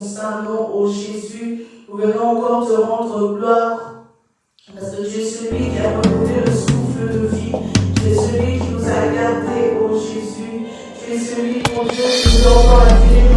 saint nom, ô Jésus, nous venons encore te rendre gloire, parce que tu es celui qui a renouvelé le souffle de vie, tu es celui qui nous a gardés, ô Jésus, tu es celui, mon Dieu, qui nous a encore la vie.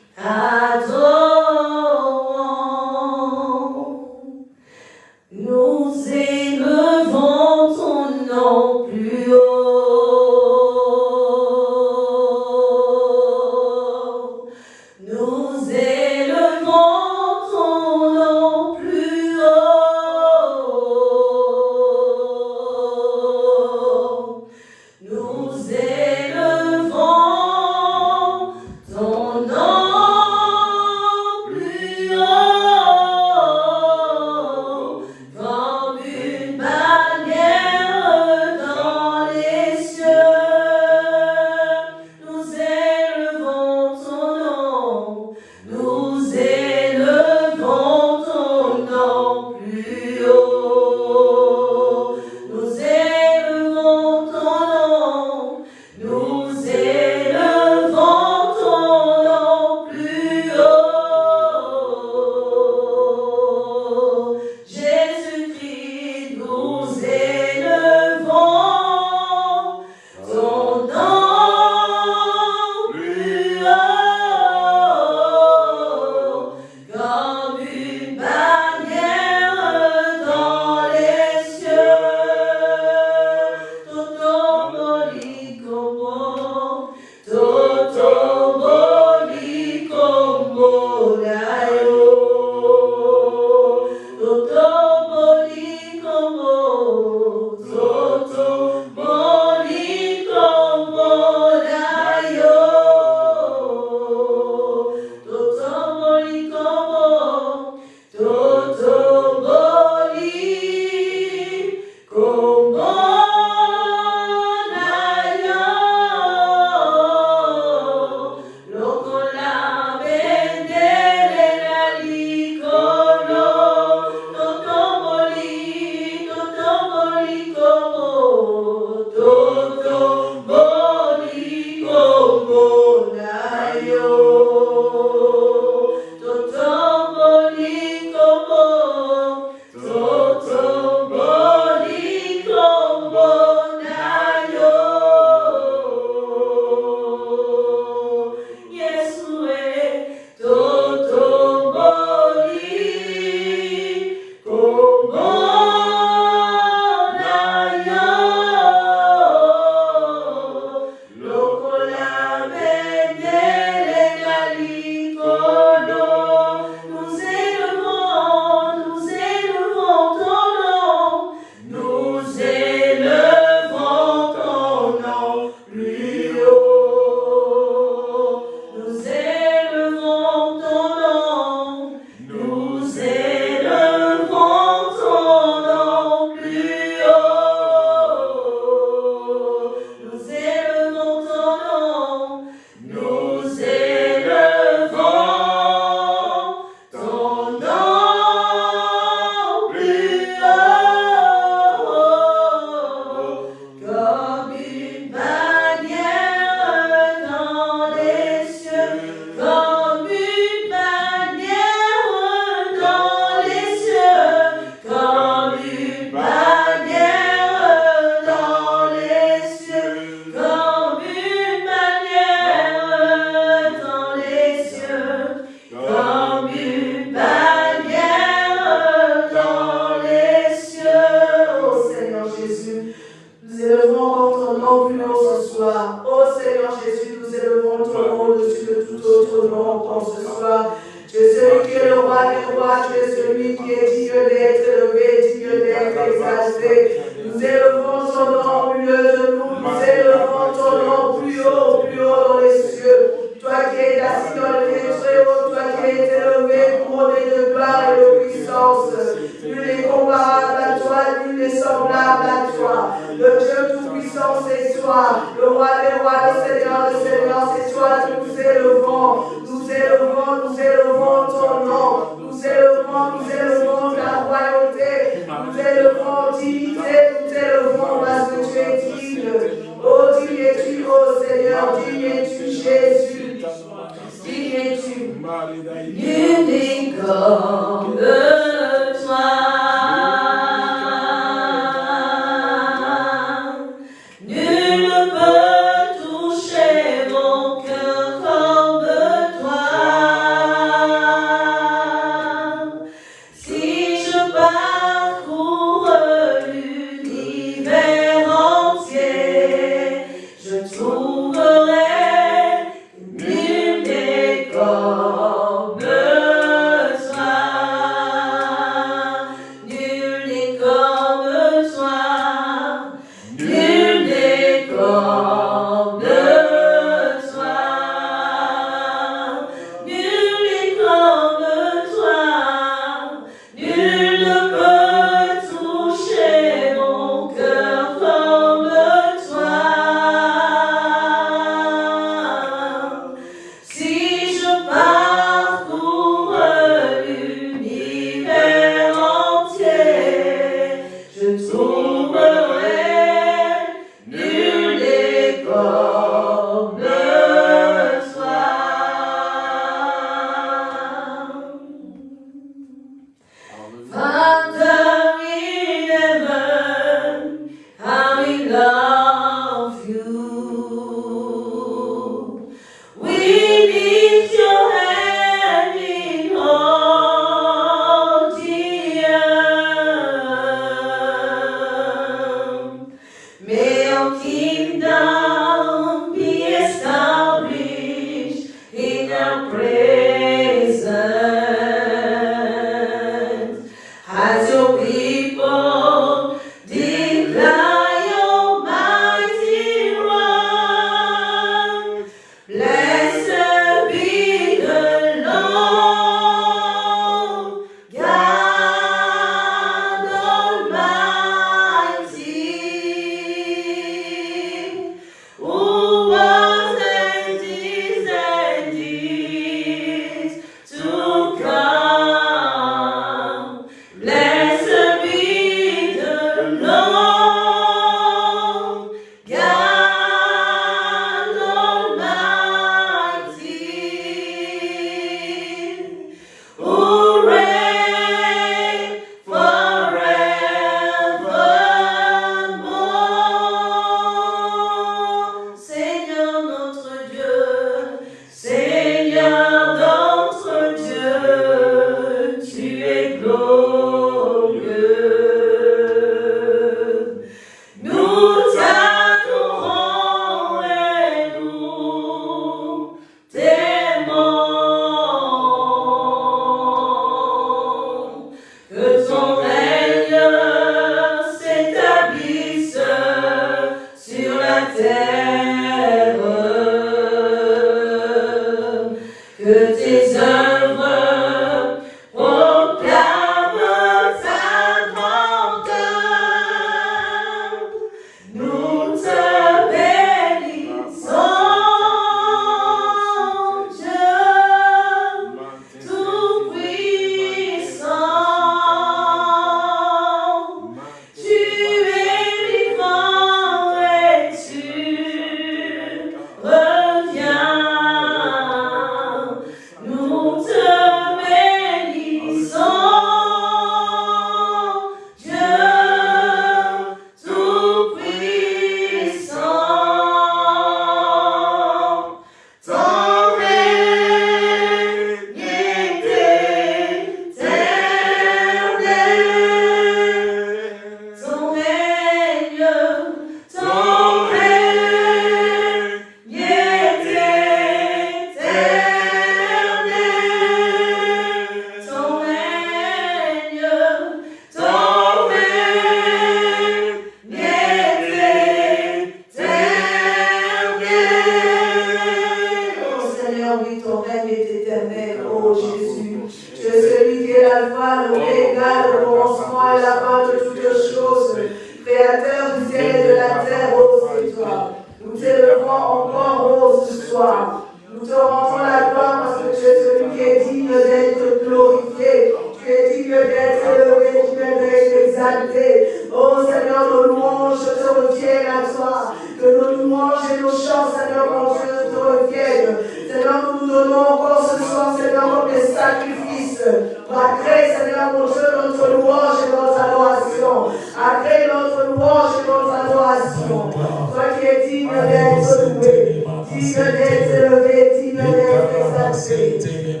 L'alpha, l'oméga, le commencement et la fin de toutes choses. Créateur du ciel et de la terre, ô toi. Nous t'élevons encore, ô ce soir. Nous te rendons la gloire parce que tu es celui qui est digne d'être glorifié. Tu es digne d'être élevé, tu es d'être exalté. Oh Seigneur, nos louanges te reviennent à toi. Que nos louanges et nos chants, Seigneur, mon Dieu, te reviennent. Seigneur, nous nous donnons encore ce soir, Seigneur, comme des sacrifices. Agrée, Seigneur, mon Dieu, notre louange et notre adoration. Agrée notre louange et notre adoration. Toi qui es digne d'être loué, digne d'être élevé, digne d'être exalté.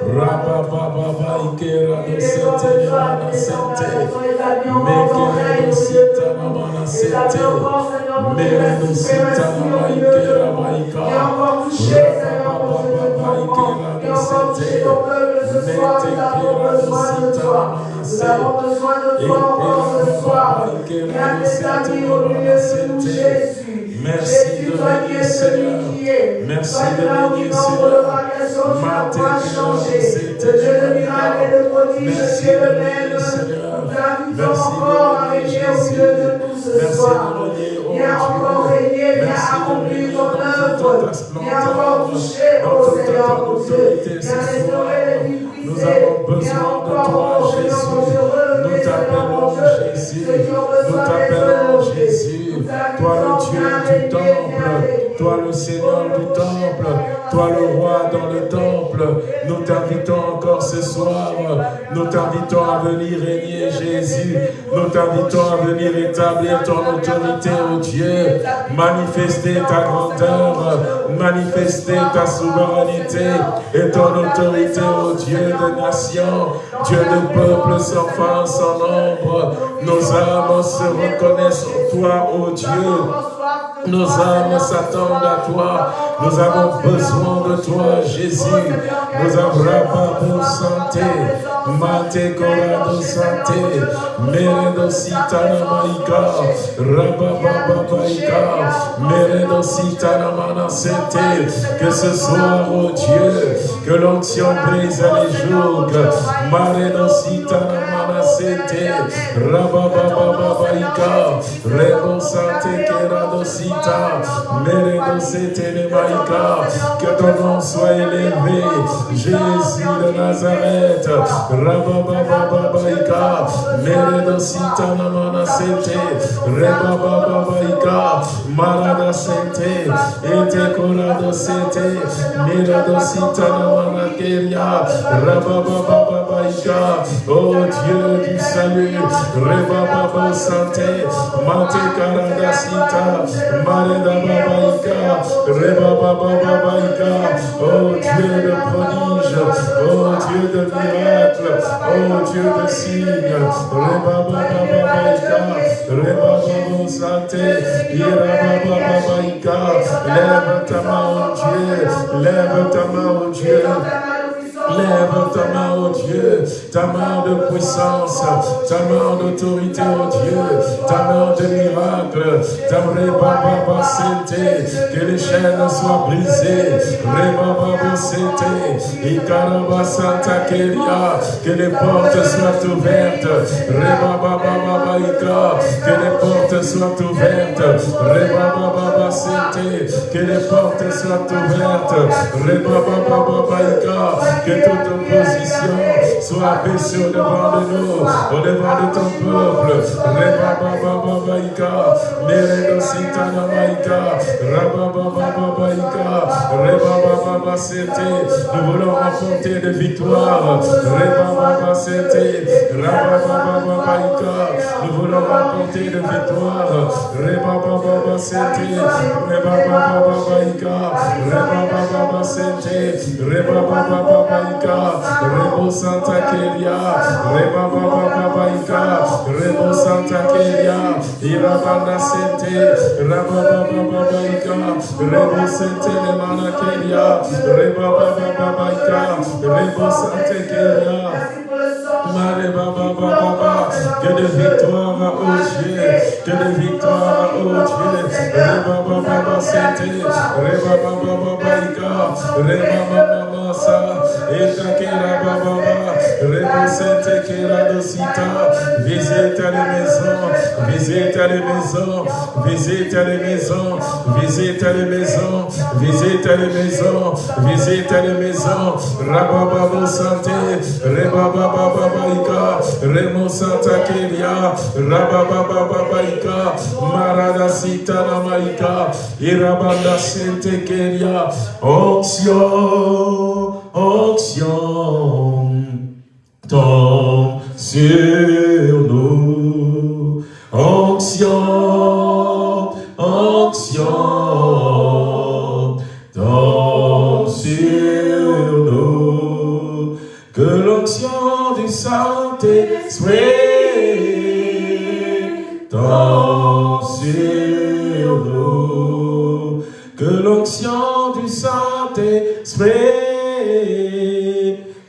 Rabababa ikera sete mana sente. Mekere sita na mana sente. Mere sita na ma ikera ma ika. Rabababa ikera sete. Mete kera sita na mana. Ekera ikera sete na mana sente. Merci de venir, Seigneur. Merci de venir, Seigneur. Mate Le Dieu de miracles et de prodiges, tu es le même. Nous encore à régner au milieu de nous ce soir. Viens encore régner, viens accomplir ton œuvre. Viens encore toucher, ô Seigneur, mon Dieu. Viens restaurer les vies Nous avons besoin de toi, Jésus. Nous t'appelons. Jésus. Nous t'appelons. Jésus. Toi le Dieu du temple. Toi le Seigneur du temple. Toi le roi dans le temple. Nous t'invitons encore ce soir. Nous t'invitons à venir régner Jésus. Nous t'invitons à venir établir ton autorité, ô Dieu. Manifester ta grandeur. Manifester ta souveraineté et ton autorité, ô Dieu des nations. Dieu de peuples sans fin, sans nombre. Nos âmes se reconnaissent en toi, ô Dieu. Nos âmes s'attendent à toi. Nous avons besoin de toi, Jésus. Nous avons pour santé. Mate corado santé. Meredo sitana maika. Rabababaika. Meredo sitana manasete. Que ce soir, ô Dieu, que l'onction brise les jougs. Maredo sitana manasete. Rababababaika. Rebo santé kerado sita. Meredo sete ne maika. Que ton nom soit élevé. Jésus de Nazareth. Rababababaika. Meredo sita na manasete. Rebabababaika. Marada sente. Ete korado sete. Mirado sita na manakeria. Rababababaika. Oh Dieu du salut. Rebababa santé. Mate karada sita. Mareda babaika. Rebabababaika. Oh Dieu de prodige. Oh Dieu de miracle. Oh Dieu de signe. Rebabababaika. Rebababa santé. Irabababaika. Lève ta main, oh Dieu. Lève ta main, oh Dieu. Lève ta main, oh Dieu, ta main de puissance, ta main d'autorité, oh Dieu, ta main de miracle, ta rebaba sente, que les chaînes soient brisées, rebaba sente, ikaraba santa keria, que les portes soient ouvertes, rebaba ika, que les portes soient ouvertes, rebaba sente, que les portes soient ouvertes, rebaba ika, que toute opposition soit abaissée au devant de nous, au devant de ton peuple. Rebabababaika, Meredo Sitana Maika, Rababababaika, Rebabababasete. Nous voulons remporter des victoires. Rebababasete, Rababababaika. Nous voulons remporter des victoires. Rebabababasete, Rebabababaika, Rebabababasete, Rebabababaika, Rebo Santa Keria, Rebabababaika, Rebo Santa Keria, Irabanda Sente, Rebabababaika, Rebo Santa Keria, Mare baba baba baba, que de victoire au Dieu, que Dieu. Reba baba baba sente, reba baba baba ika, reba baba baba baba baba, Visite les maisons. Visite les maisons. Visite les maisons. Visite les maisons. Visite les maisons. Visite les maisons. Rabababo Santé. Rebabababaika. Remo Santa Keria. Rababababaika. Marada Sita Namaika. Irabanda Sente Keria. Onction. Onction. Tombe sur nous. Onction, onction, tombe sur nous. Que l'onction du Saint-Esprit tombe sur nous. Que l'onction du Saint-Esprit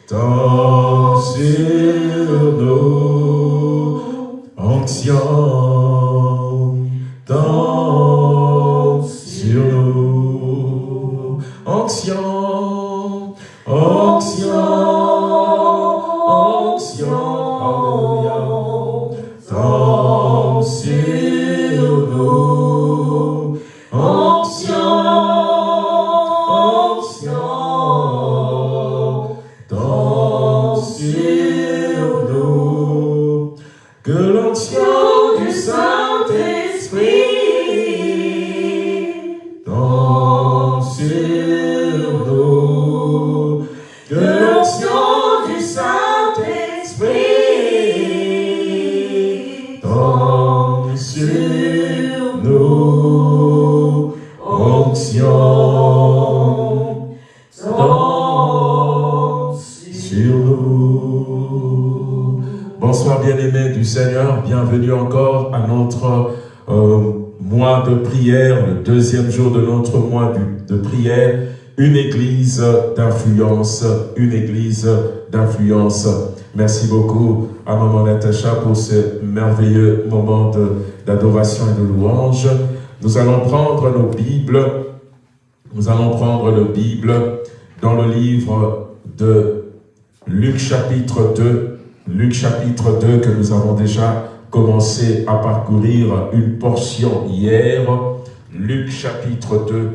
tombe sur une église d'influence. Merci beaucoup à Maman Natacha pour ce merveilleux moment d'adoration et de louange. Nous allons prendre nos Bibles, nous allons prendre le Bible dans le livre de Luc chapitre 2, Luc chapitre 2 que nous avons déjà commencé à parcourir une portion hier. Luc chapitre 2,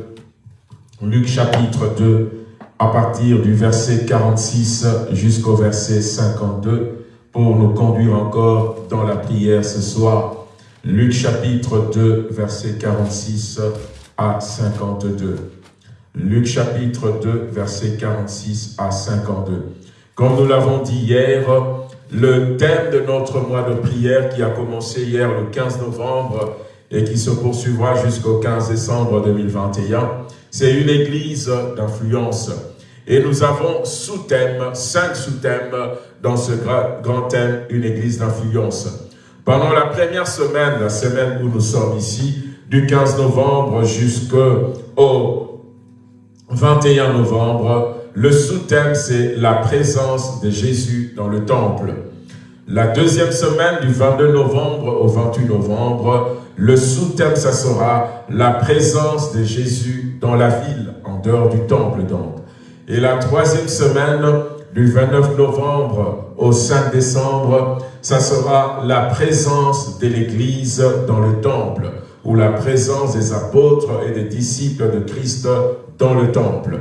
Luc chapitre 2, à partir du verset 46 jusqu'au verset 52, pour nous conduire encore dans la prière ce soir. Luc chapitre 2, verset 46 à 52. Luc chapitre 2, verset 46 à 52. Comme nous l'avons dit hier, le thème de notre mois de prière qui a commencé hier le 15 novembre et qui se poursuivra jusqu'au 15 décembre 2021, c'est une église d'influence. Et nous avons sous-thème, cinq sous-thèmes dans ce gra- grand thème, une église d'influence. Pendant la première semaine, la semaine où nous sommes ici, du 15 novembre jusqu'au 21 novembre, le sous-thème c'est la présence de Jésus dans le temple. La deuxième semaine du 22 novembre au 28 novembre, le sous-thème ça sera la présence de Jésus dans la ville, en dehors du temple donc. Et la troisième semaine du 29 novembre au 5 décembre, ça sera la présence de l'Église dans le temple, ou la présence des apôtres et des disciples de Christ dans le temple.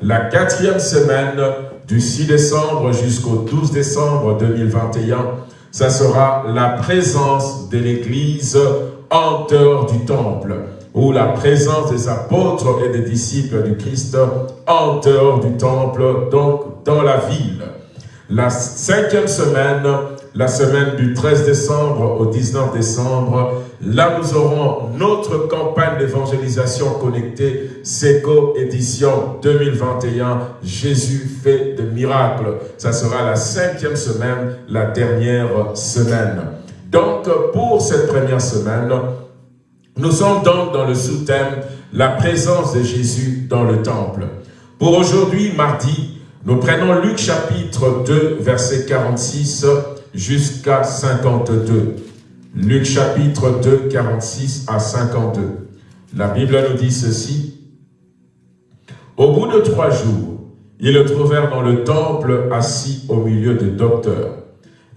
La quatrième semaine du 6 décembre jusqu'au 12 décembre 2021, ça sera la présence de l'Église en dehors du temple, ou la présence des apôtres et des disciples du Christ en dehors du temple, donc dans la ville. La cinquième semaine, la semaine du 13 décembre au 19 décembre, là nous aurons notre campagne d'évangélisation connectée SECO édition 2021, Jésus fait de miracles. Ça sera la cinquième semaine, la dernière semaine. Donc pour cette première semaine, nous sommes donc dans le sous-thème la présence de Jésus dans le temple. Pour aujourd'hui, mardi, nous prenons Luc chapitre 2, verset 46 jusqu'à 52. Luc chapitre 2, 46 à 52. La Bible nous dit ceci. Au bout de trois jours, Ils le trouvèrent dans le temple, assis au milieu des docteurs,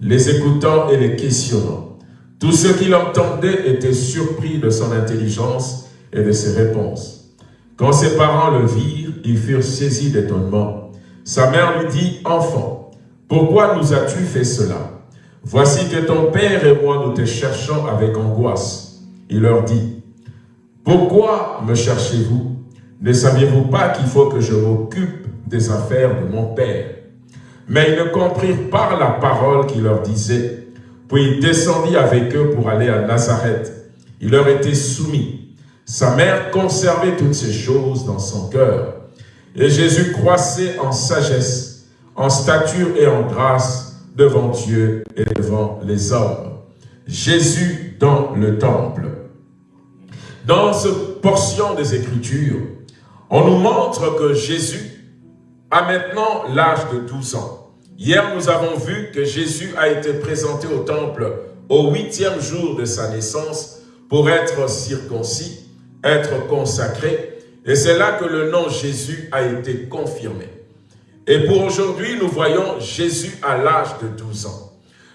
les écoutant et les questionnant. Tous ceux qui l'entendaient étaient surpris de son intelligence et de ses réponses. Quand ses parents le virent, ils furent saisis d'étonnement. Sa mère lui dit, « Enfant, pourquoi nous as-tu fait cela? Voici que ton père et moi nous te cherchons avec angoisse. Il leur dit, Pourquoi me cherchez-vous? Ne saviez-vous pas qu'il faut que je m'occupe des affaires de mon père Mais ils ne comprirent pas la parole qu'il leur disait. Puis il descendit avec eux pour aller à Nazareth. Il leur était soumis. Sa mère conservait toutes ces choses dans son cœur. Et Jésus croissait en sagesse, en stature et en grâce devant Dieu et devant les hommes. Jésus dans le temple. Dans cette portion des Écritures, on nous montre que Jésus a maintenant l'âge de 12 ans. Hier, nous avons vu que Jésus a été présenté au temple au huitième jour de sa naissance pour être circoncis, être consacré. Et c'est là que le nom Jésus a été confirmé. Et pour aujourd'hui, nous voyons Jésus à l'âge de 12 ans.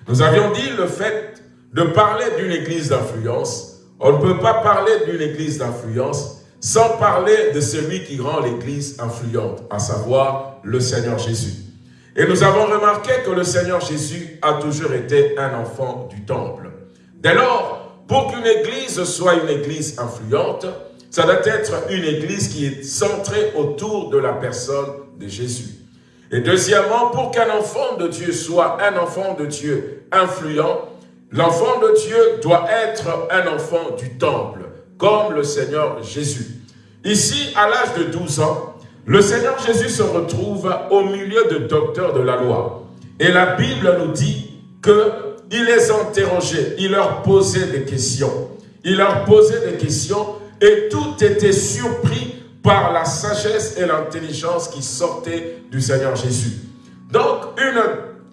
Nous avions dit le fait de parler d'une église d'influence. On ne peut pas parler d'une église d'influence sans parler de celui qui rend l'église influente, à savoir le Seigneur Jésus. Et nous avons remarqué que le Seigneur Jésus a toujours été un enfant du temple. Dès lors, pour qu'une église soit une église influente, ça doit être une église qui est centrée autour de la personne de Jésus. Et deuxièmement, pour qu'un enfant de Dieu soit un enfant de Dieu influent, l'enfant de Dieu doit être un enfant du temple, comme le Seigneur Jésus. Ici, à l'âge de 12 ans, le Seigneur Jésus se retrouve au milieu de docteurs de la loi. Et la Bible nous dit qu'il les interrogeait, il leur posait des questions. Il leur posait des questions et tout était surpris par la sagesse et l'intelligence qui sortaient du Seigneur Jésus. Donc, une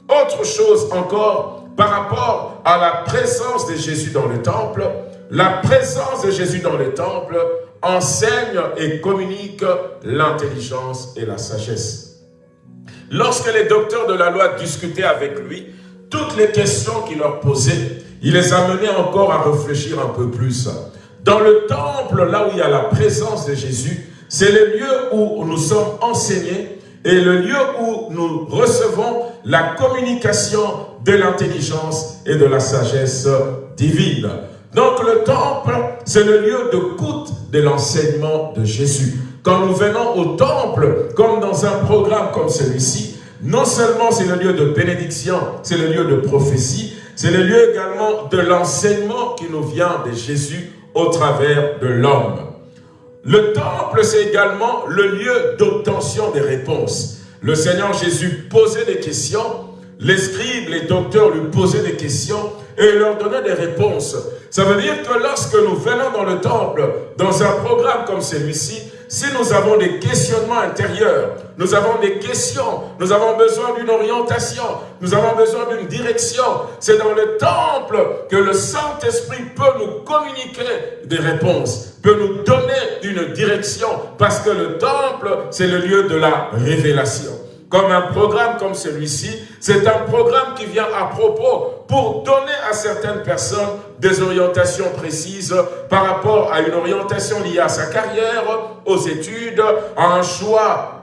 autre chose encore par rapport à la présence de Jésus dans le temple, la présence de Jésus dans le temple enseigne et communique l'intelligence et la sagesse. Lorsque les docteurs de la loi discutaient avec lui, toutes les questions qu'il leur posait, il les amenait encore à réfléchir un peu plus. Dans le temple, là où il y a la présence de Jésus, c'est le lieu où nous sommes enseignés et le lieu où nous recevons la communication de l'intelligence et de la sagesse divine. Donc le temple, c'est le lieu de coûte de l'enseignement de Jésus. Quand nous venons au temple, comme dans un programme comme celui-ci, non seulement c'est le lieu de bénédiction, c'est le lieu de prophétie, c'est le lieu également de l'enseignement qui nous vient de Jésus au travers de l'homme. Le temple, c'est également le lieu d'obtention des réponses. Le Seigneur Jésus posait des questions, les scribes, les docteurs lui posaient des questions et leur donnait des réponses. Ça veut dire que lorsque nous venons dans le temple, dans un programme comme celui-ci, si nous avons des questionnements intérieurs, nous avons des questions, nous avons besoin d'une orientation, nous avons besoin d'une direction, c'est dans le temple que le Saint-Esprit peut nous communiquer des réponses, peut nous donner une direction, parce que le temple, c'est le lieu de la révélation comme un programme comme celui-ci, c'est un programme qui vient à propos pour donner à certaines personnes des orientations précises par rapport à une orientation liée à sa carrière, aux études, à un choix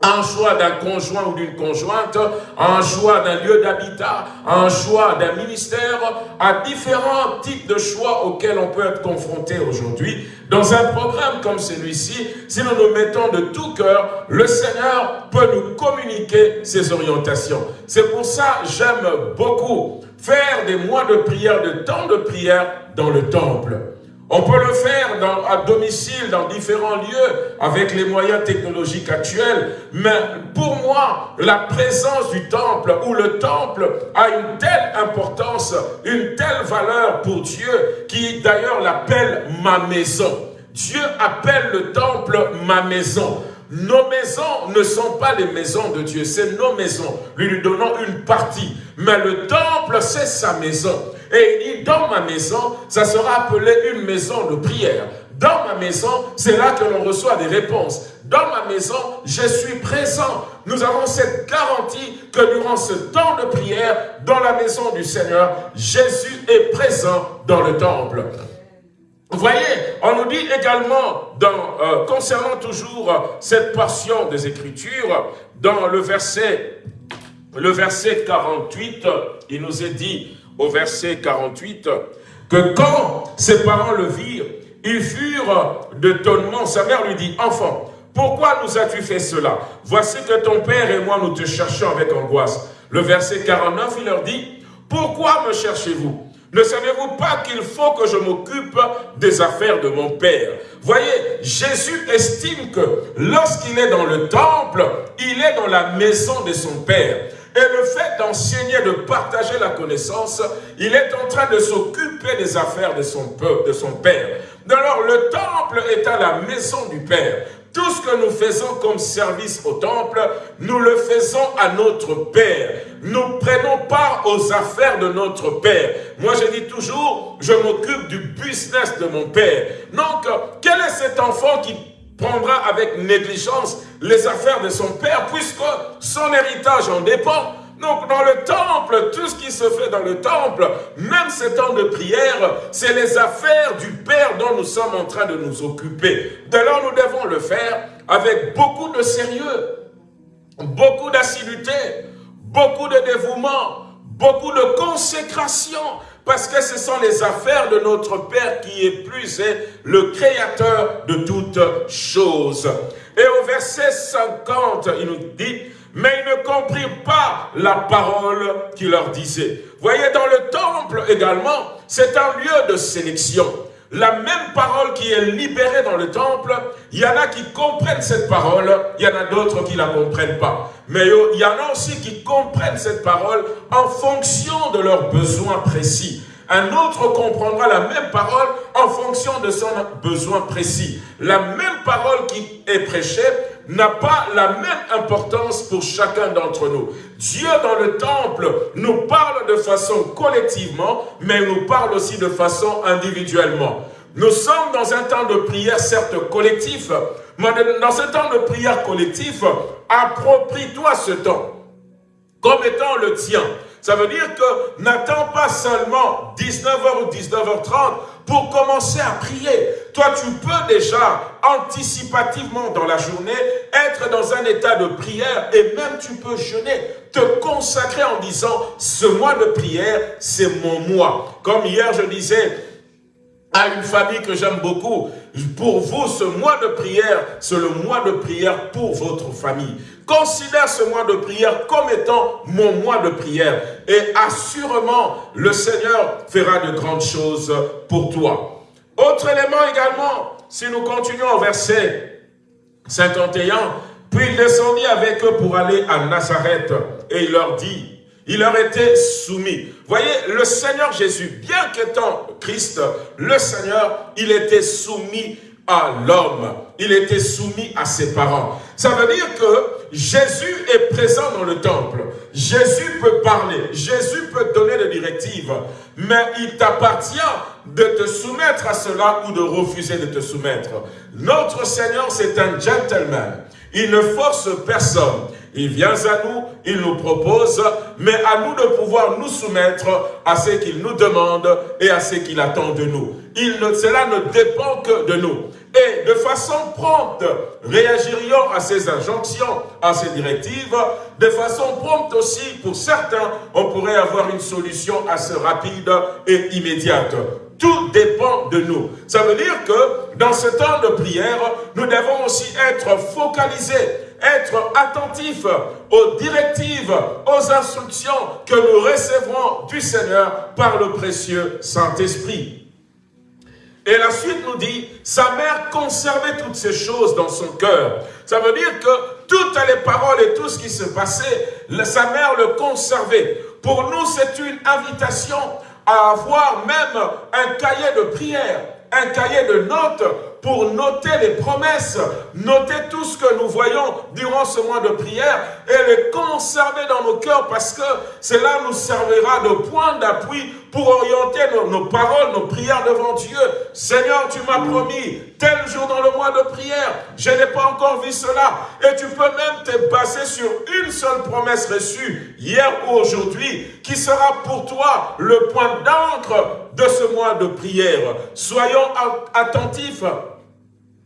un choix d'un conjoint ou d'une conjointe, un choix d'un lieu d'habitat, un choix d'un ministère, à différents types de choix auxquels on peut être confronté aujourd'hui. Dans un programme comme celui-ci, si nous nous mettons de tout cœur, le Seigneur peut nous communiquer ses orientations. C'est pour ça j'aime beaucoup faire des mois de prière, de temps de prière dans le temple. On peut le faire à domicile, dans différents lieux, avec les moyens technologiques actuels. Mais pour moi, la présence du temple, ou le temple a une telle importance, une telle valeur pour Dieu, qui d'ailleurs l'appelle ma maison. Dieu appelle le temple ma maison. Nos maisons ne sont pas les maisons de Dieu, c'est nos maisons. Lui lui donnons une partie. Mais le temple, c'est sa maison. Et il dit, dans ma maison, ça sera appelé une maison de prière. Dans ma maison, c'est là que l'on reçoit des réponses. Dans ma maison, je suis présent. Nous avons cette garantie que durant ce temps de prière, dans la maison du Seigneur, Jésus est présent dans le temple. Vous voyez, on nous dit également, dans, euh, concernant toujours cette portion des Écritures, dans le verset, le verset 48, il nous est dit au verset 48, que quand ses parents le virent, ils furent d'étonnement. Sa mère lui dit, enfant, pourquoi nous as-tu fait cela? Voici que ton père et moi, nous te cherchons avec angoisse. Le verset 49, il leur dit, pourquoi me cherchez-vous? Ne savez-vous pas qu'il faut que je m'occupe des affaires de mon Père? Voyez, Jésus estime que lorsqu'il est dans le temple, il est dans la maison de son Père. Et le fait d'enseigner, de partager la connaissance, il est en train de s'occuper des affaires de son Père. Alors le temple est à la maison du Père. Tout ce que nous faisons comme service au temple, nous le faisons à notre Père. Nous aux affaires de notre Père. Moi, je dis toujours, je m'occupe du business de mon Père. Donc, quel est cet enfant qui prendra avec négligence les affaires de son Père, puisque son héritage en dépend? Donc dans le temple, tout ce qui se fait dans le temple, même ces temps de prière, c'est les affaires du Père dont nous sommes en train de nous occuper. Dès lors, nous devons le faire avec beaucoup de sérieux, beaucoup d'assiduité, beaucoup de dévouement, beaucoup de consécration, parce que ce sont les affaires de notre Père qui est plus est le créateur de toutes choses. Et au verset 50, il nous dit, mais ils ne comprirent pas la parole qu'il leur disait. Voyez, dans le temple également, c'est un lieu de sélection. La même parole qui est libérée dans le temple, il y en a qui comprennent cette parole, il y en a d'autres qui ne la comprennent pas. Mais il y en a aussi qui comprennent cette parole en fonction de leurs besoins précis. Un autre comprendra la même parole en fonction de son besoin précis. La même parole qui est prêchée n'a pas la même importance pour chacun d'entre nous. Dieu dans le temple nous parle de façon collectivement, mais nous parle aussi de façon individuellement. Nous sommes dans un temps de prière certes collectif, mais dans ce temps de prière collectif, approprie-toi ce temps comme étant le tien. Ça veut dire que n'attends pas seulement 19h ou 19h30 pour commencer à prier. Toi, tu peux déjà, anticipativement dans la journée, être dans un état de prière et même tu peux jeûner, te consacrer en disant, ce mois de prière, c'est mon mois. Comme hier, je disais, à une famille que j'aime beaucoup. Pour vous, ce mois de prière, c'est le mois de prière pour votre famille. Considère ce mois de prière comme étant mon mois de prière. Et assurément, le Seigneur fera de grandes choses pour toi. Autre élément également, si nous continuons au verset 51, puis il descendit avec eux pour aller à Nazareth et il leur dit, il leur était soumis. Voyez, le Seigneur Jésus, bien qu'étant Christ, le Seigneur, il était soumis à l'homme. Il était soumis à ses parents. Ça veut dire que Jésus est présent dans le temple. Jésus peut parler. Jésus peut donner des directives. Mais il t'appartient de te soumettre à cela ou de refuser de te soumettre. Notre Seigneur, c'est un gentleman. Il ne force personne. Il vient à nous, il nous propose, mais à nous de pouvoir nous soumettre à ce qu'il nous demande et à ce qu'il attend de nous. Cela ne dépend que de nous. Et de façon prompte, réagirions à ces injonctions, à ces directives. De façon prompte aussi, pour certains, on pourrait avoir une solution assez rapide et immédiate. Tout dépend de nous. Ça veut dire que dans ce temps de prière, nous devons aussi être focalisés être attentifs aux directives, aux instructions que nous recevrons du Seigneur par le précieux Saint-Esprit. Et la suite nous dit, sa mère conservait toutes ces choses dans son cœur. Ça veut dire que toutes les paroles et tout ce qui se passait, sa mère le conservait. Pour nous, c'est une invitation à avoir même un cahier de prière, un cahier de notes pour noter les promesses, noter tout ce que nous voyons durant ce mois de prière et les conserver dans nos cœurs parce que cela nous servira de point d'appui pour orienter nos, paroles, nos prières devant Dieu. Seigneur, tu m'as promis tel jour dans le mois de prière, je n'ai pas encore vu cela. Et tu peux même te baser sur une seule promesse reçue, hier ou aujourd'hui, qui sera pour toi le point d'encre de ce mois de prière. Soyons attentifs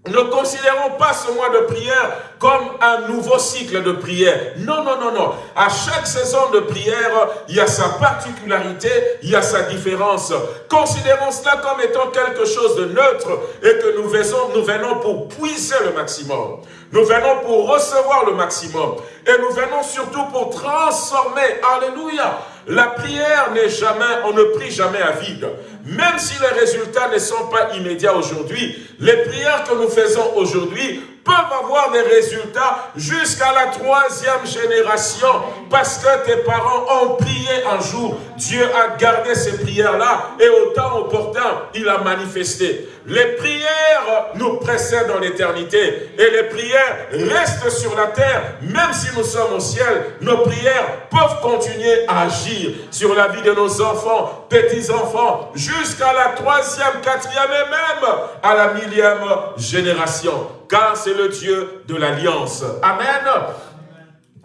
ne considérons pas ce mois de prière comme un nouveau cycle de prière. Non, non, non, non. À chaque saison de prière, il y a sa particularité, il y a sa différence. Considérons cela comme étant quelque chose de neutre et que nous venons, pour puiser le maximum. Nous venons pour recevoir le maximum. Et nous venons surtout pour transformer. Alléluia. La prière n'est jamais, on ne prie jamais à vide. Même si les résultats ne sont pas immédiats aujourd'hui, les prières que nous faisons aujourd'hui peuvent avoir des résultats jusqu'à la troisième génération parce que tes parents ont prié un jour. Dieu a gardé ces prières-là et au temps opportun, il a manifesté. Les prières nous précèdent dans l'éternité et les prières restent sur la terre. Même si nous sommes au ciel, nos prières peuvent continuer à agir sur la vie de nos enfants, petits-enfants, jusqu'à la troisième, quatrième et même à la millième génération car c'est le Dieu de l'alliance. Amen.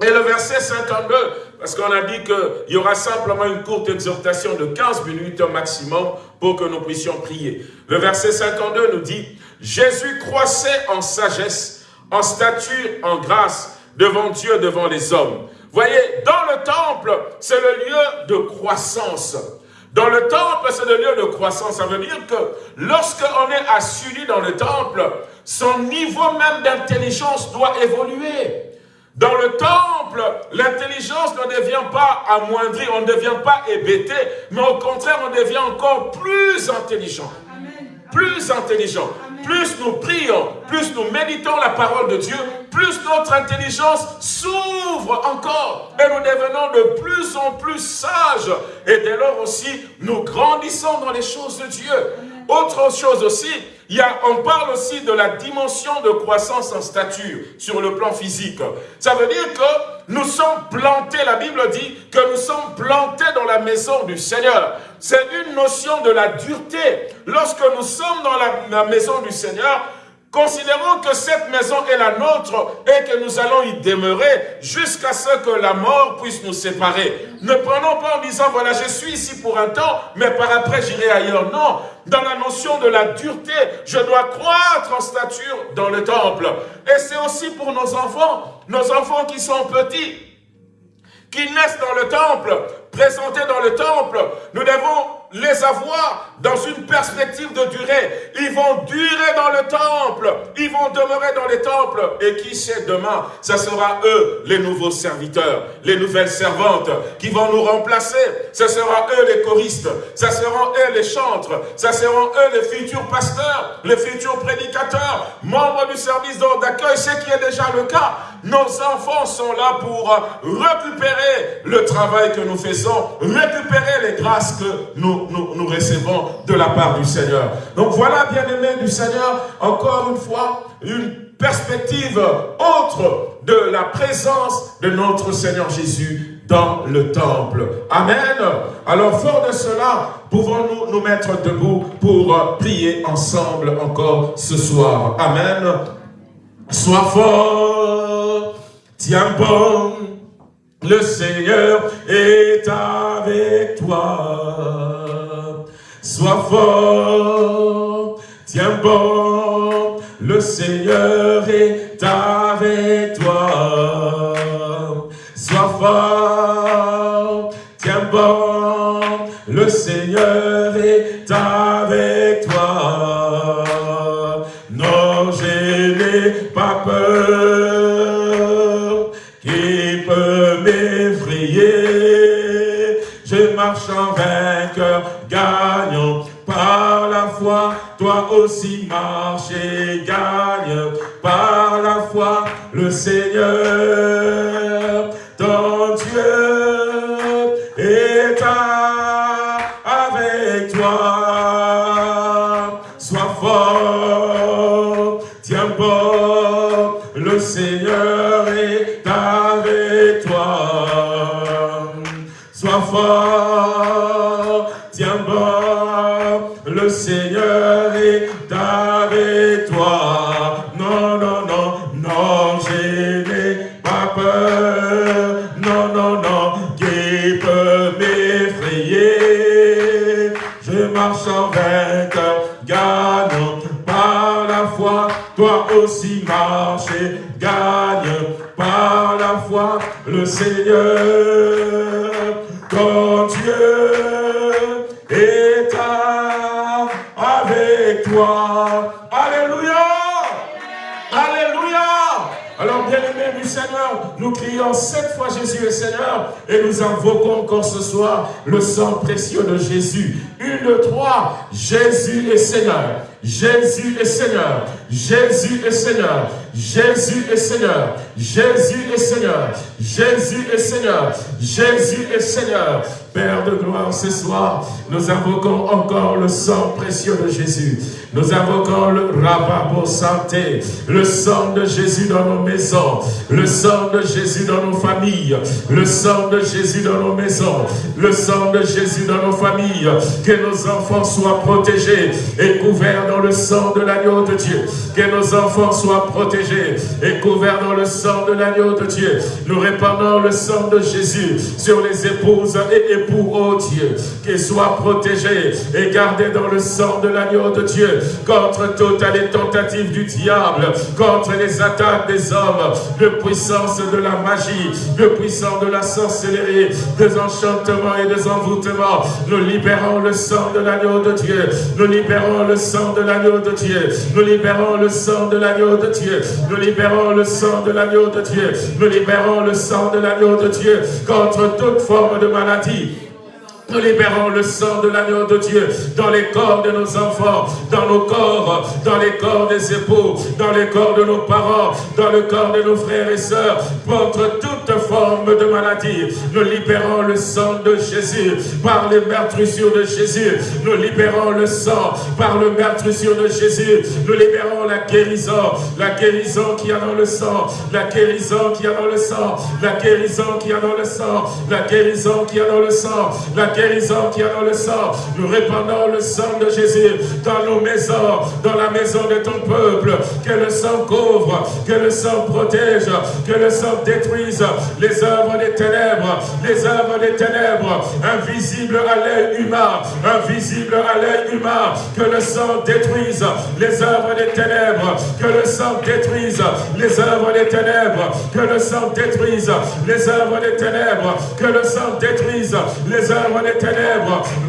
Et le verset 52, parce qu'on a dit qu'il y aura simplement une courte exhortation de 15 minutes maximum pour que nous puissions prier. Le verset 52 nous dit, Jésus croissait en sagesse, en stature, en grâce, devant Dieu, devant les hommes. Voyez, dans le temple, c'est le lieu de croissance. Dans le temple, c'est le lieu de croissance. Ça veut dire que lorsqu'on est assis dans le temple, son niveau même d'intelligence doit évoluer. Dans le temple, l'intelligence ne devient pas amoindrie, on ne devient pas hébété, mais au contraire, on devient encore plus intelligent. Plus intelligent. Plus nous prions, plus nous méditons la parole de Dieu, plus notre intelligence s'ouvre encore et nous devenons de plus en plus sages. Et dès lors aussi, nous grandissons dans les choses de Dieu. Autre chose aussi, il y a, on parle aussi de la dimension de croissance en stature sur le plan physique. Ça veut dire que nous sommes plantés, la Bible dit que nous sommes plantés dans la maison du Seigneur. C'est une notion de la dureté. Lorsque nous sommes dans la, la maison du Seigneur, Considérons que cette maison est la nôtre et que nous allons y demeurer jusqu'à ce que la mort puisse nous séparer. Ne prenons pas en disant, voilà, je suis ici pour un temps, mais par après j'irai ailleurs. Non, dans la notion de la dureté, je dois croître en stature dans le temple. Et c'est aussi pour nos enfants, nos enfants qui sont petits, qui naissent dans le temple, présentés dans le temple. Nous devons les avoir dans une perspective de durée. Ils vont durer dans le temple. Ils vont demeurer dans les temples. Et qui sait demain, ce sera eux, les nouveaux serviteurs, les nouvelles servantes qui vont nous remplacer. Ce sera eux les choristes. Ce seront eux les chantres. Ce seront eux les futurs pasteurs, les futurs prédicateurs, membres du service d'accueil, ce qui est déjà le cas. Nos enfants sont là pour récupérer le travail que nous faisons, récupérer les grâces que nous nous, recevons de la part du Seigneur. Donc voilà, bien-aimés du Seigneur, encore une fois, une perspective autre de la présence de notre Seigneur Jésus dans le temple. Amen. Alors, fort de cela, pouvons-nous nous mettre debout pour prier ensemble encore ce soir? Amen. Sois fort, tiens bon, le Seigneur est avec toi. Sois fort, tiens bon, le Seigneur est avec toi. Sois fort, tiens bon, le Seigneur est avec toi. Non, je n'ai pas peur, qui peut m'effrayer. Je marche en vainqueur, aussi marche et gagne par la foi le Seigneur, ton Dieu est avec toi. Sois fort, tiens bon, le Seigneur est avec toi. Sois fort. gagne par la foi, toi aussi marche et gagne par la foi le Seigneur, ton Dieu est avec toi. Alléluia! Alléluia! Alors bien aimé du Seigneur, nous crions sept fois Jésus est Seigneur et nous invoquons encore ce soir le sang précieux de Jésus. Une, trois, Jésus est Seigneur. Jésus est Seigneur. Jésus est Seigneur. Jésus est Seigneur. Jésus est Seigneur. Jésus est Seigneur. Jésus est Seigneur. Père de gloire, ce soir, nous invoquons encore le sang précieux de Jésus. Nous invoquons le rababo santé, le sang de Jésus dans nos maisons, le sang de Jésus dans nos familles, le sang de Jésus dans nos maisons, le sang de Jésus dans nos familles, que nos enfants soient protégés et couverts dans le sang de l'agneau de Dieu, que nos enfants soient protégés et couverts dans le sang de l'agneau de Dieu. Nous répandons le sang de Jésus sur les épouses et époux, oh Dieu, qu'ils soient protégés et gardés dans le sang de l'agneau de Dieu, contre toutes les tentatives du diable, contre les attaques des hommes, de puissance de la magie, de puissance de la sorcellerie, des enchantements et des envoûtements. Nous libérons le sang de l'agneau de Dieu. Nous libérons le sang de l'agneau de Dieu. Nous libérons le sang de l'agneau de Dieu. Nous libérons le sang de l'agneau de Dieu. Nous libérons le sang de l'agneau de Dieu contre toute forme de maladie nous libérons le sang de l'agneau de Dieu dans les corps de nos enfants, dans nos corps, dans les corps des époux, dans les corps de nos parents, dans le corps de nos frères et sœurs, contre toute forme de maladie. Nous libérons le sang de Jésus par les meurtrissures de Jésus. Nous libérons le sang par le meurtrissure de Jésus. Nous libérons la guérison, la guérison qui a dans le sang, la guérison qui a dans le sang, la guérison qui a dans le sang, la guérison qui a dans le sang, la guérison qui a dans le sang. Nous répandons le sang de Jésus dans nos maisons, dans la maison de ton peuple. Que le sang couvre, que le sang protège, que le sang détruise les œuvres des ténèbres, les œuvres des ténèbres, invisibles à l'œil humain, invisibles à l'œil humain. Que le sang détruise les œuvres des ténèbres, que le sang détruise les œuvres des ténèbres, que le sang détruise les œuvres des ténèbres, que le sang détruise les œuvres des ténèbres.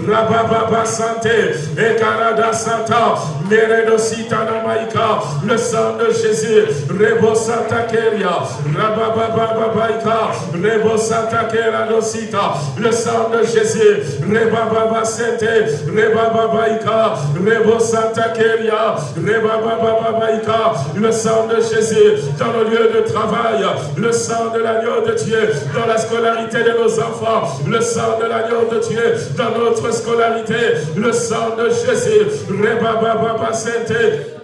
Rabababa santé, Ekarada Santa, Meredosita Namaika, le sang de Jésus, Rebo Santa Keria, Rabababa Baika, Rebo Santa Keria Dosita, le sang de Jésus, Rebababa Sente, Rebababaika, Rebo Santa Keria, Rebababaika, le sang de Jésus dans nos lieux de travail, le sang de l'agneau de Dieu dans la scolarité de nos enfants, le sang de l'agneau de Dieu dans notre scolarité, le sang de Jésus, Rebababa Sainte, Marebababaïka,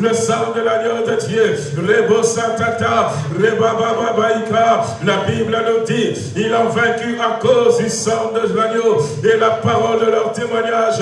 le sang de l'agneau de Dieu, Rebo Santata, Rebababaïka, la Bible nous dit, ils ont vaincu à cause du sang de l'agneau et la parole de leur témoignage.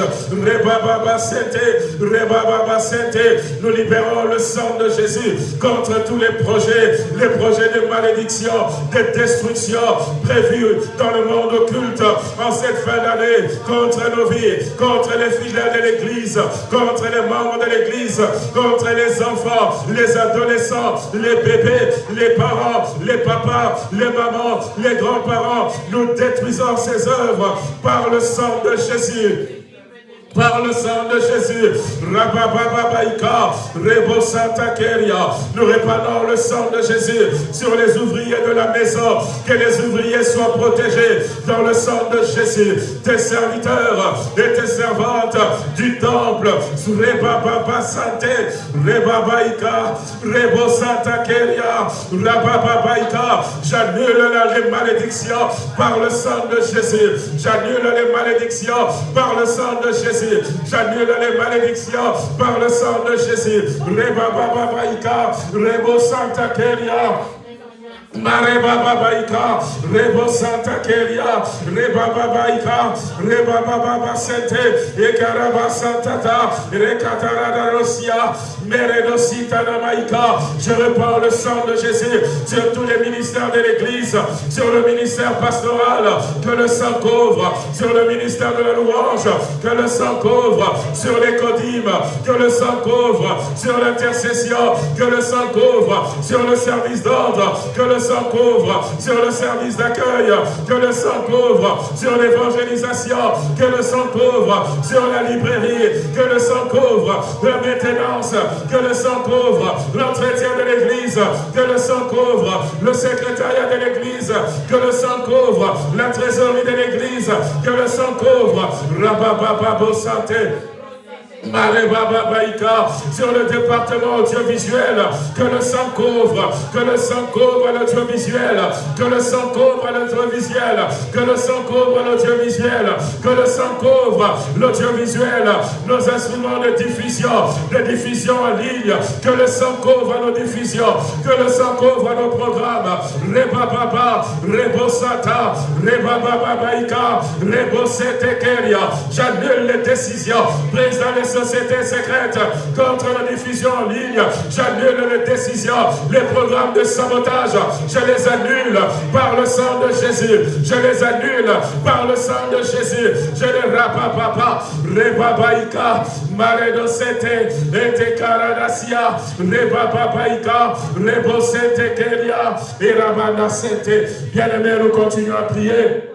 Nous libérons le sang de Jésus contre tous les projets, les projets de malédiction, de destruction prévus dans le monde occulte en cette fin d'année, contre nos vies, contre les fidèles de l'Église, contre les membres de l'Église, contre les enfants, les adolescents, les bébés, les parents, les papas, les mamans, les grands-parents. Nous détruisons ces œuvres par le sang de Jésus par le sang de Jésus. Rabababaïka, Rebo Santa Keria. Nous répandons le sang de Jésus sur les ouvriers de la maison. Que les ouvriers soient protégés dans le sang de Jésus. Tes serviteurs et tes servantes du temple. Rebababa Santé, Rebabaïka, Rebo Santa Keria, Rabababaïka. J'annule les malédictions par le sang de Jésus. J'annule les malédictions par le sang de Jésus. J'annule les malédictions par le sang de Jésus. Reba Baba Baïka, Rebo Santa Keria. Mareba Babaika, Rebo Santa Keria, Reba Babaika, Reba Baba Sente, Ekaraba Santata, Rekatara Rosia. Je repars le sang de Jésus sur tous les ministères de l'Église, sur le ministère pastoral, que le sang couvre, sur le ministère de la louange, que le sang couvre, sur les codimes, que le sang couvre, sur l'intercession, que le sang couvre, sur le service d'ordre, que le sang couvre sur le service d'accueil, que le sang couvre sur l'évangélisation, que le sang couvre sur la librairie, que le sang couvre la maintenance, que le sang couvre l'entretien de l'église, que le sang couvre le secrétariat de l'église, que le sang couvre la trésorerie de l'église, que le sang couvre Rabababo Santé, sur le département audiovisuel, que le sang couvre, que le sang couvre l'audiovisuel, que le sang couvre l'audiovisuel, que le sang couvre l'audiovisuel, que le sang couvre l'audiovisuel, nos instruments de diffusion, de diffusion en ligne, que le sang couvre nos diffusions, que le sang couvre nos programmes, Rebababa, Rebosata, Rebababaika, Rebosetekeria, j'annule les décisions prises les société secrète contre la diffusion en ligne. J'annule les décisions, les programmes de sabotage. Je les annule par le sang de Jésus. Je les annule par le sang de Jésus. Je les rapapapa. Rebabaika. Maredosete. Ete karadasia. Rebababaika. Rebosete keria. Et Bien-aimés, nous continuons à prier.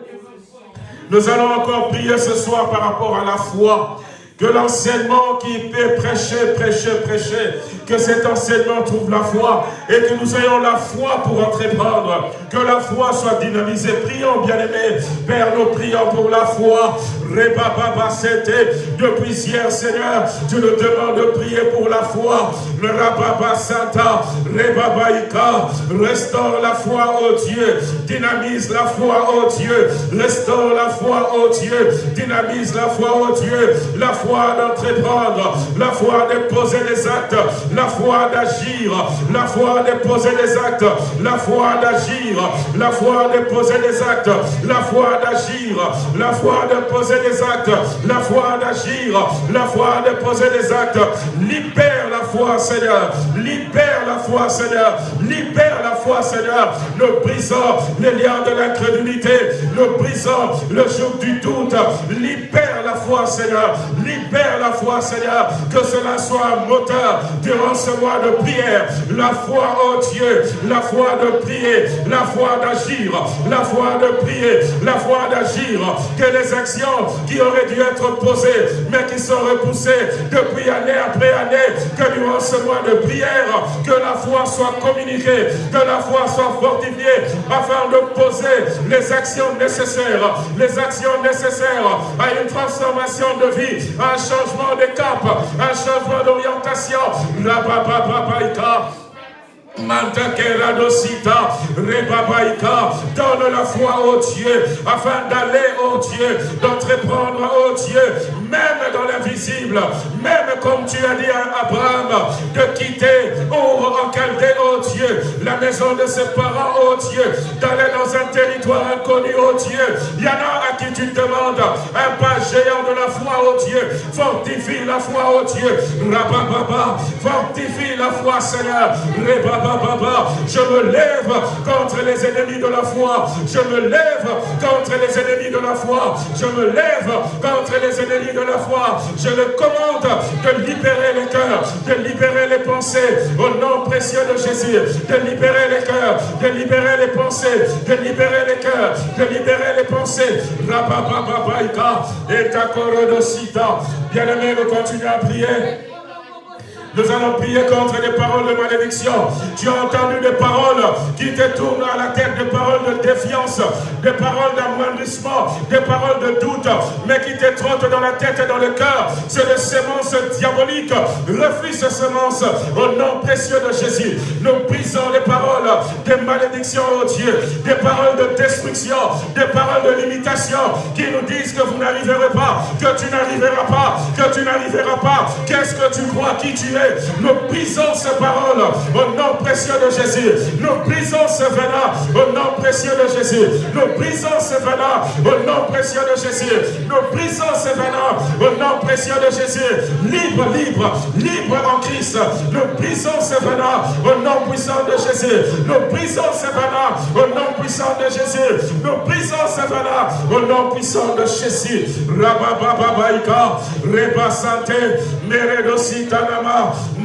Nous allons encore prier ce soir par rapport à la foi. Que l'enseignement qui peut prêcher, prêcher, prêcher, que cet enseignement trouve la foi et que nous ayons la foi pour entreprendre. Que la foi soit dynamisée. Prions, bien-aimés. Père, nous prions pour la foi. Depuis hier, Seigneur, tu nous demandes de prier pour la foi. Le Rababa Santa, Rebabaïka, restaure la foi, au Dieu. Dynamise la foi, au Dieu. Restaure la foi, au Dieu. Dynamise la foi, au Dieu. La foi d'entreprendre, la foi de poser des actes, la foi d'agir, la foi de poser des actes, la foi d'agir, la foi de poser des actes, la foi d'agir, la foi de poser des actes, la foi d'agir, la foi de poser des actes. Libère la foi, Seigneur. Libère la foi, Seigneur. Libère la foi, Seigneur. Nous brisons les liens de l'incrédulité. Nous brisons le joug du doute. Libère la foi, Seigneur. Libère la foi, Seigneur. Que cela soit un moteur durant ce mois de prière. La foi, oh Dieu. La foi de prier. La foi d'agir. La foi de prier. La foi d'agir. Que les actions qui auraient dû être posées, mais qui sont repoussées depuis année après année, que durant ce mois de prière, que la foi soit communiquée, que la foi soit fortifiée, afin de poser les actions nécessaires, les actions nécessaires à une transformation de vie, un changement de cap, un changement d'orientation. Mantakeradosita, Rebabaika, donne la foi au Dieu, afin d'aller au Dieu, d'entreprendre au Dieu, même dans l'invisible, même comme tu as dit à Abraham, de quitter Our en Chaldée, oh Dieu, la maison de ses parents, oh Dieu, d'aller dans un territoire inconnu, oh Dieu. Il y en a à qui tu demandes un pas géant de la foi, oh Dieu. Fortifie la foi, oh Dieu. Rabababa, fortifie la foi, Seigneur. Je me lève contre les ennemis de la foi. Je me lève contre les ennemis de la foi. Je me lève contre les ennemis de la foi. Je le commande de libérer les cœurs, de libérer les pensées au nom précieux de Jésus, de libérer les cœurs, de libérer les pensées, de libérer les cœurs, de libérer les pensées. Bien-aimé, nous continuons à prier. Nous allons prier contre les paroles de malédiction. Tu as entendu des paroles qui te tournent à la tête, des paroles de défiance, des paroles d'amoindrissement, des paroles de doute, mais qui te trottent dans la tête et dans le cœur. C'est des semences diaboliques. Refuse ces semences au nom précieux de Jésus. Nous brisons les paroles des malédictions, oh Dieu, des paroles de destruction, des paroles de limitation qui nous disent que vous n'arriverez pas, que tu n'arriveras pas, que tu n'arriveras pas. Qu'est-ce que tu crois qui tu es? Nous brisons ces paroles au nom précieux de Jésus. Nous brisons ce venin au nom précieux de Jésus. Nous brisons ce venin au nom précieux de Jésus. Nous brisons ce venin au nom précieux de Jésus. Libre, libre, libre en Christ. Nous brisons ce venin au nom puissant de Jésus. Nous brisons ce venin au nom puissant de Jésus. Nous brisons ce venin au nom puissant de Jésus. Rabababaika, Reba Santé, Meredo Sitanama, house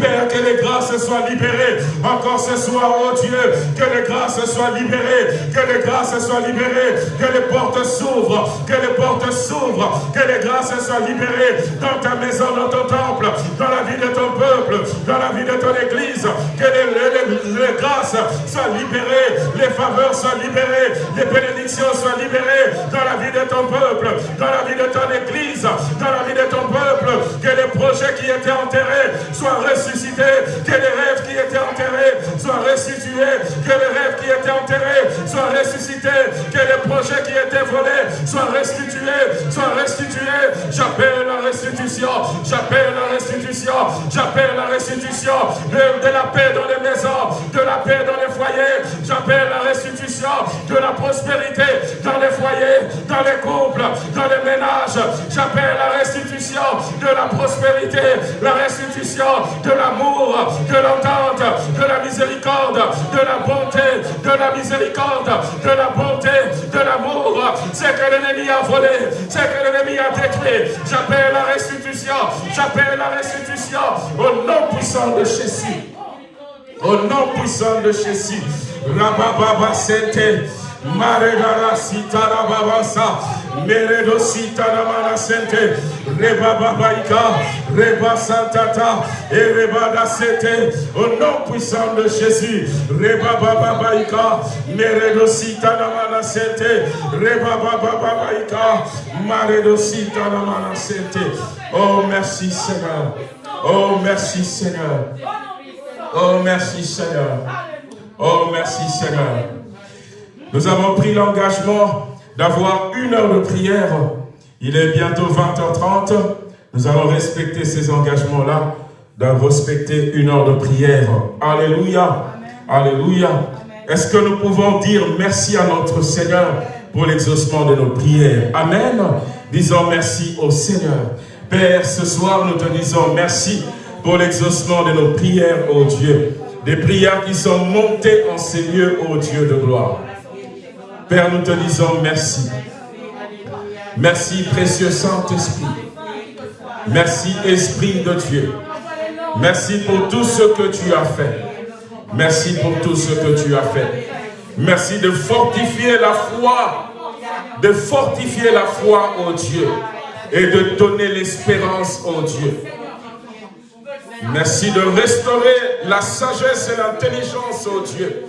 Père, que les grâces soient libérées. Encore ce soir, oh Dieu, que les grâces soient libérées, que les grâces soient libérées, que les portes s'ouvrent, que les portes s'ouvrent, que les grâces soient libérées. Dans ta maison, dans ton temple, dans la vie de ton peuple, dans la vie de ton église, que les grâces soient libérées, les faveurs soient libérées, les bénédictions soient libérées. Dans la vie de ton peuple, dans la vie de ton église, dans la vie de ton peuple, que les projets qui étaient enterrés soient ressuscités, que les rêves qui étaient enterrés soient restitués, que les rêves qui étaient enterrés soient ressuscités, que les projets qui étaient volés soient restitués, soient restitués. J'appelle la restitution, j'appelle la restitution, j'appelle la restitution de, la paix dans les maisons, de la paix dans les foyers, j'appelle la restitution de la prospérité dans les couples, dans les ménages, j'appelle la restitution de la prospérité, la restitution de l'amour, de l'entente, de la miséricorde, de la bonté, de la miséricorde, de la bonté, de l'amour. C'est que l'ennemi a volé, c'est que l'ennemi a détruit. J'appelle la restitution, j'appelle la restitution au nom puissant de Jésus. Au nom puissant de Jésus. Rabababa Sente. Maredara Sitara Babasa. Meredo Sitara Manasente. Reba Babaika. Reba Santata. Et Reba Sete. Au nom puissant de Jésus. Reba Babaika. Meredo Sitara Manasente. Reba Babaika. Maredo Sitara Manasente. Oh, merci Seigneur. Oh, merci Seigneur. Oh, merci Seigneur. Oh, merci Seigneur. Nous avons pris l'engagement d'avoir une heure de prière. Il est bientôt 20h30. Nous allons respecter ces engagements-là, de respecter une heure de prière. Alléluia. Alléluia. Est-ce que nous pouvons dire merci à notre Seigneur pour l'exaucement de nos prières? Amen. Disons merci au Seigneur. Père, ce soir, nous te disons merci pour l'exaucement de nos prières, ô Dieu. Des prières qui sont montées en ces lieux, ô Dieu de gloire. Père, nous te disons merci. Merci, précieux Saint-Esprit. Merci, Esprit de Dieu. Merci pour tout ce que tu as fait. Merci pour tout ce que tu as fait. Merci de fortifier la foi, de fortifier la foi, ô Dieu, et de donner l'espérance, ô Dieu. Merci de restaurer la sagesse et l'intelligence, ô Dieu,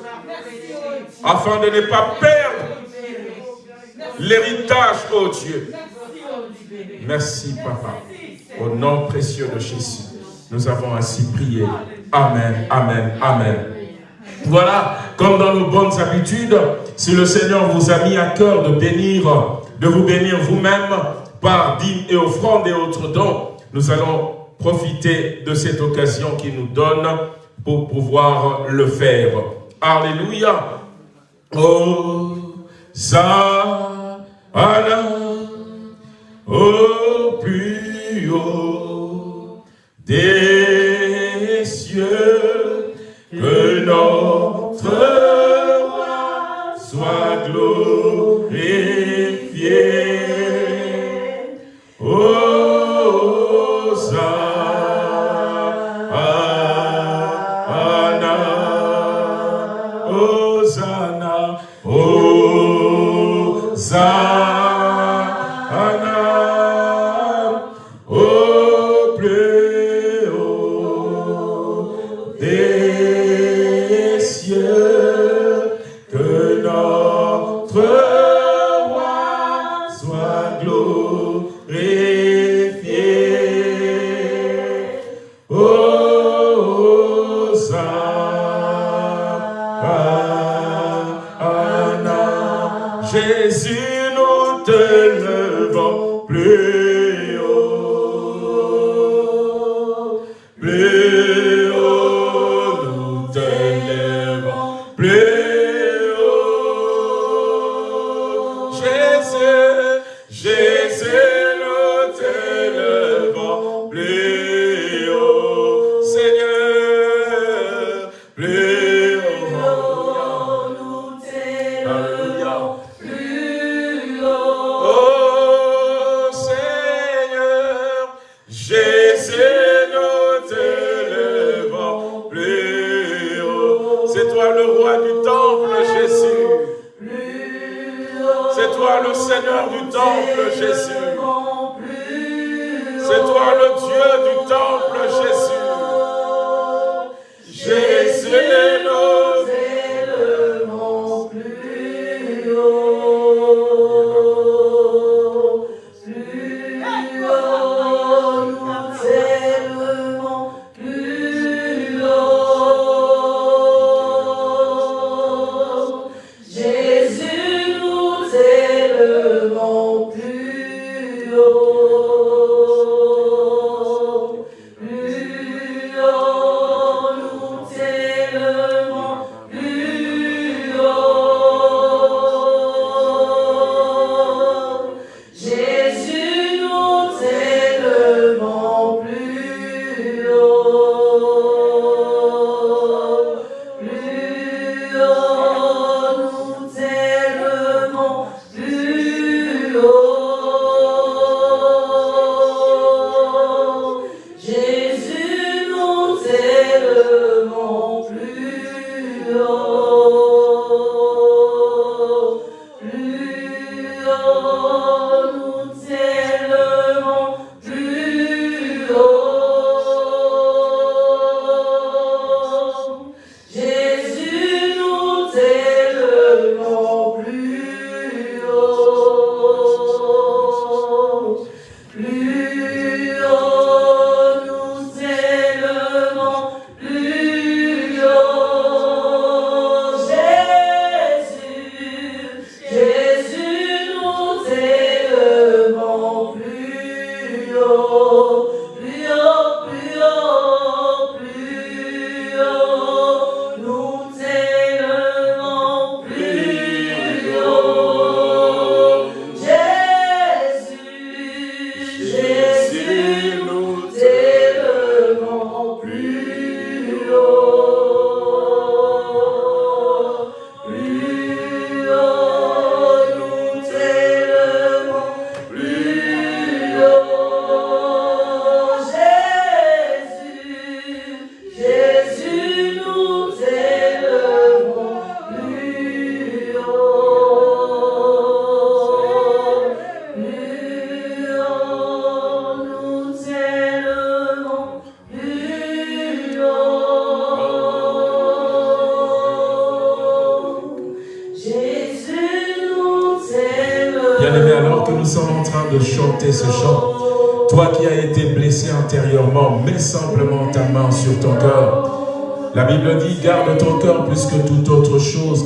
afin de ne pas perdre l'héritage, ô Dieu. Merci, Papa. Au nom précieux de Jésus, nous avons ainsi prié. Amen, Amen, Amen. Voilà, comme dans nos bonnes habitudes, si le Seigneur vous a mis à cœur de bénir, de vous bénir vous-même par dîmes et offrandes et autres dons, nous allons profiter de cette occasion qu'il nous donne pour pouvoir le faire. Alléluia. Oh, ça, au plus haut des cieux, que notre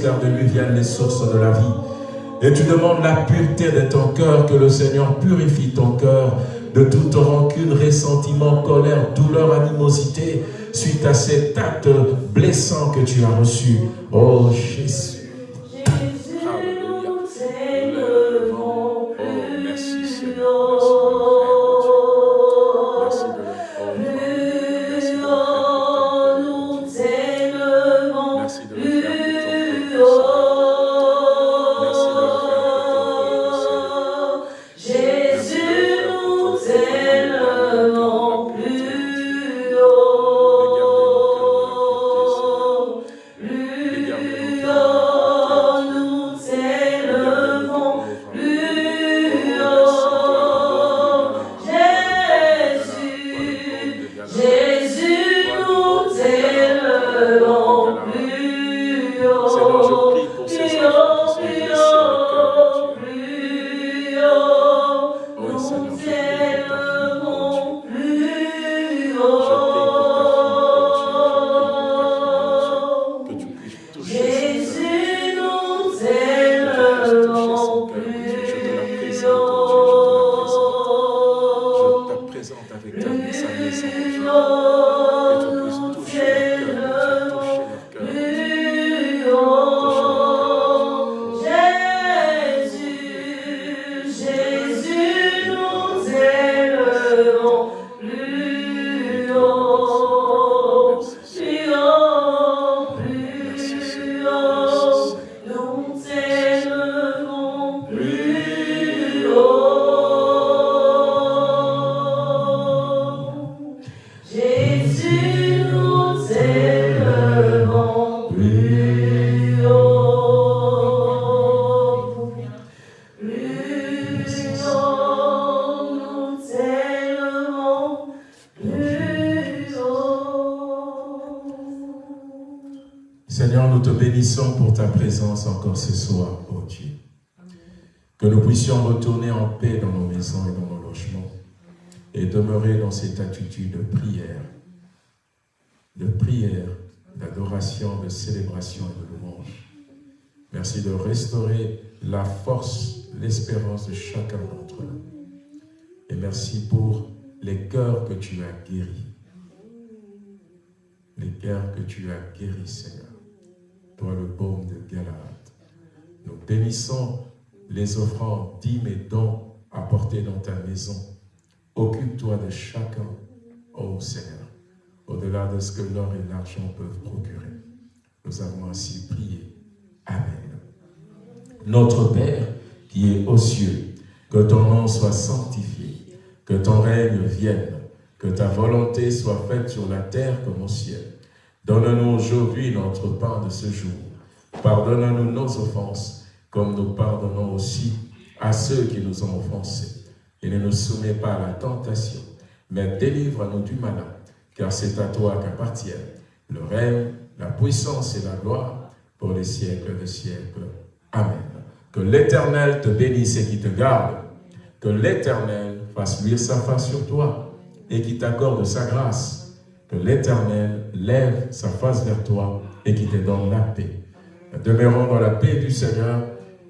car de lui viennent les sources de la vie. Et tu demandes la pureté de ton cœur, que le Seigneur purifie ton cœur de toute rancune, ressentiment, colère, douleur, animosité, suite à cet acte blessant que tu as reçu. De prière, de prière, d'adoration, de célébration et de louange. Merci de restaurer la force, l'espérance de chacun d'entre nous. Et merci pour les cœurs que tu as guéris. Les cœurs que tu as guéris, Seigneur. Toi, le baume de Galade. Nous bénissons les offrandes, dîmes et dons apportés dans ta maison. Occupe-toi de chacun, ô Seigneur, au-delà de ce que l'or et l'argent peuvent procurer. Nous avons ainsi prié. Amen. Notre Père, qui est aux cieux, que ton nom soit sanctifié, que ton règne vienne, que ta volonté soit faite sur la terre comme au ciel. Donne-nous aujourd'hui notre pain de ce jour. Pardonne-nous nos offenses, comme nous pardonnons aussi à ceux qui nous ont offensés. Et ne nous soumets pas à la tentation, mais délivre-nous du malin, car c'est à toi qu'appartiennent le règne, la puissance et la gloire pour les siècles des siècles. Amen. Que l'Éternel te bénisse et qui te garde. Que l'Éternel fasse luire sa face sur toi et qui t'accorde sa grâce. Que l'Éternel lève sa face vers toi et qui te donne la paix. Demeurons dans la paix du Seigneur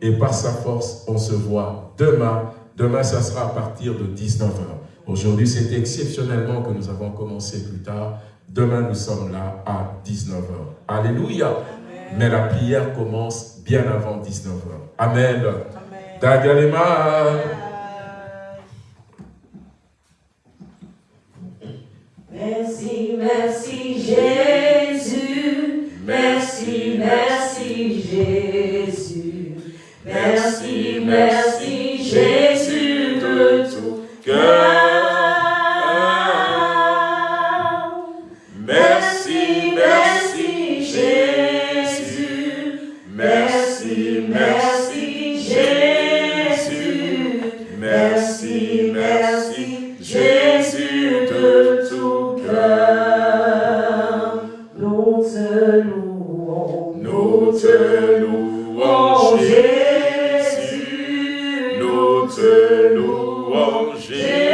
et par sa force, on se voit demain. Demain, ça sera à partir de 19h. Aujourd'hui, c'est exceptionnellement que nous avons commencé plus tard. Demain, nous sommes là à 19h. Alléluia. Mais la prière commence bien avant 19h. Amen. Dagalema. Merci, merci Jésus. Merci, merci Jésus. Merci, merci louanges, Jésus, nous te louons, Jésus.